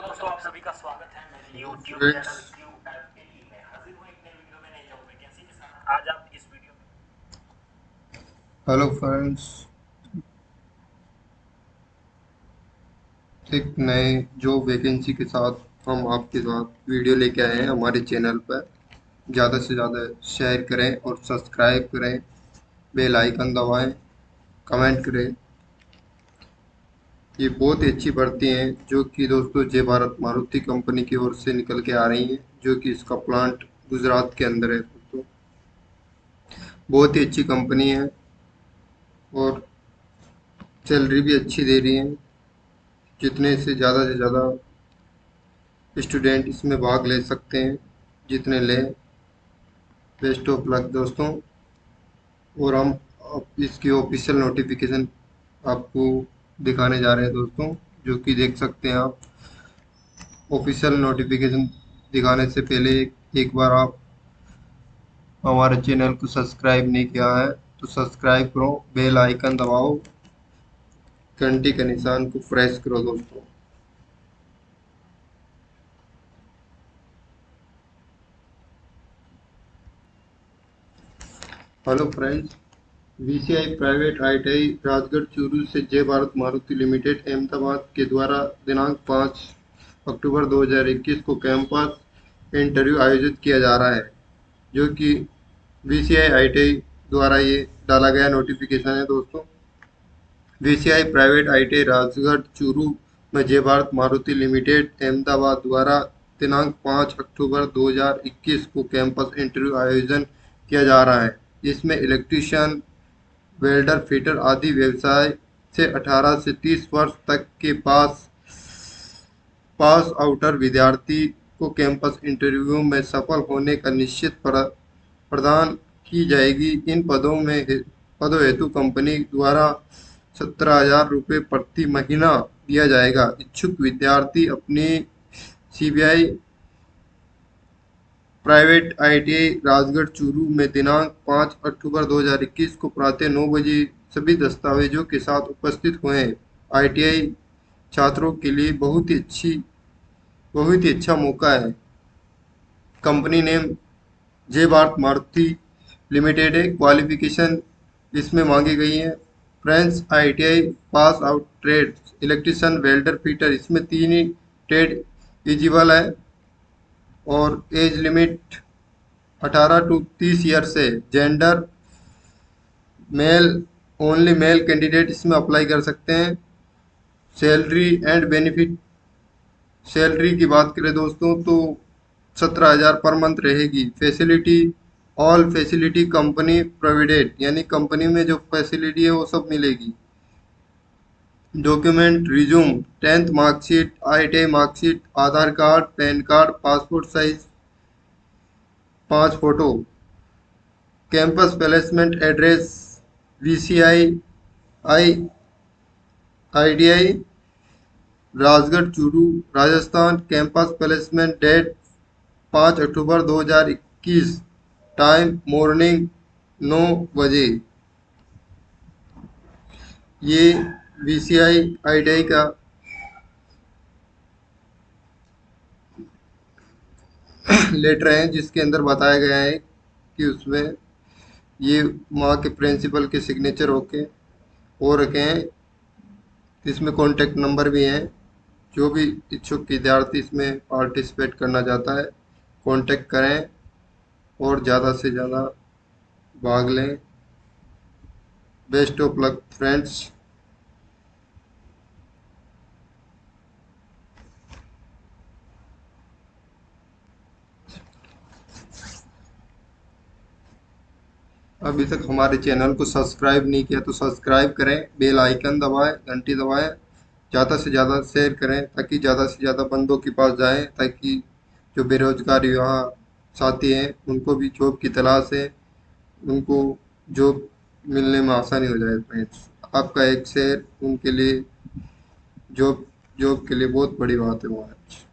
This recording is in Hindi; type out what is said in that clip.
दोस्तों आप सभी का स्वागत है मेरे YouTube चैनल क्यू में हाजिर हूँ एक नई वीडियो में नई जॉब वैकेंसी के साथ आज आप इस वीडियो में हेलो फ्रेंड्स एक नए जॉब वैकेंसी के साथ हम आपके साथ वीडियो लेके आए हैं हमारे चैनल पर ज़्यादा से ज़्यादा शेयर करें और सब्सक्राइब करें बेल आइकन दबाएँ कमेंट करें। ये बहुत ही अच्छी भर्ती हैं, जो कि दोस्तों जय भारत मारुति कंपनी की ओर से निकल के आ रही हैं, जो कि इसका प्लांट गुजरात के अंदर है दोस्तों। बहुत ही अच्छी कंपनी है और सैलरी भी अच्छी दे रही है, जितने से ज़्यादा से ज़्यादा स्टूडेंट इसमें भाग ले सकते हैं, जितने लें। बेस्ट ऑफ़ लक दोस्तों। और हम इसकी ऑफिशियल नोटिफिकेशन आपको दिखाने जा रहे हैं दोस्तों जो कि देख सकते हैं आप। ऑफिशियल नोटिफिकेशन दिखाने से पहले एक, बार आप हमारे चैनल को सब्सक्राइब नहीं किया है तो सब्सक्राइब करो बेल आइकन दबाओ घंटी के निशान को प्रेस करो दोस्तों। Hello friends. VCI private ITI Rajgarh Churu से जय भारत मारुति लिमिटेड अहमदाबाद के द्वारा दिनांक 5 अक्टूबर 2021 को कैंपस इंटरव्यू आयोजित किया जा रहा है, जो कि वीसीआई आईटीआई द्वारा ये डाला गया नोटिफिकेशन है दोस्तों। VCI private ITI Rajgarh Churu में जय भारत मारुति लिमिटेड अहमदाबाद द्वारा दिनांक 5 अक्टूबर 2021 को कैंपस इंटरव्यू आयोजन किया जा रहा है। जिसमें इलेक्ट्रीशियन वेल्डर, फिटर आदि व्यवसाय से 18 से 30 वर्ष तक के पास पास आउटर विद्यार्थी को कैंपस इंटरव्यू में सफल होने का निश्चित प्रदान की जाएगी। इन पदों में पदों हेतु कंपनी द्वारा सत्रह हज़ार रुपये प्रति महीना दिया जाएगा। इच्छुक विद्यार्थी अपनी CBI private ITI Rajgarh Churu में दिनांक 5 अक्टूबर 2021 को प्रातः नौ बजे सभी दस्तावेजों के साथ उपस्थित हुए। आईटीआई छात्रों के लिए बहुत ही अच्छी, बहुत ही अच्छा मौका है। Company name Jai Bharat Maruti limited है। क्वालिफिकेशन इसमें मांगी गई है। French ITI pass out trade, electrician welder fitter इसमें तीन ही ट्रेड एलिजिबल है। और एज लिमिट 18 टू 30 ईयर से gender male only male candidate इसमें अप्लाई कर सकते हैं। सैलरी एंड बेनिफिट सैलरी की बात करें दोस्तों तो सत्रह हज़ार पर मंथ रहेगी। Facility all facility company provided यानी कंपनी में जो फैसिलिटी है वो सब मिलेगी। Document, resume, tenth marksheet, I T marksheet, Aadhaar card, PAN card, passport size, पाँच photo. Campus placement address, V C I I I D I, Rajgarh, Churu, Rajasthan. Campus placement date, पाँच अक्टूबर 2021 टाइम, मॉर्निंग, नौ बजे। ये we C I I D आई का। लेटर है जिसके अंदर बताया गया है कि उसमें ये वहाँ के प्रिंसिपल के सिग्नेचर होके हो रखे हैं। इसमें कॉन्टेक्ट नंबर भी हैं। जो भी इच्छुक विद्यार्थी इसमें पार्टिसिपेट करना चाहता है कांटेक्ट करें और ज़्यादा से ज़्यादा भाग लें। बेस्ट ऑफ़ लक फ्रेंड्स अभी तक हमारे चैनल को सब्सक्राइब नहीं किया तो सब्सक्राइब करें, बेल आइकन दबाएँ, घंटी दबाएँ, ज़्यादा से ज़्यादा शेयर करें ताकि ज़्यादा से ज़्यादा बंदों के पास जाएँ ताकि जो बेरोजगार युवा साथी हैं, उनको भी जॉब की तलाश है, उनको जॉब मिलने में आसानी हो जाए फ्रेंड्स। आपका एक शेयर, उनके लिए जॉब जॉब के लिए बहुत बड़ी बात है वो आज।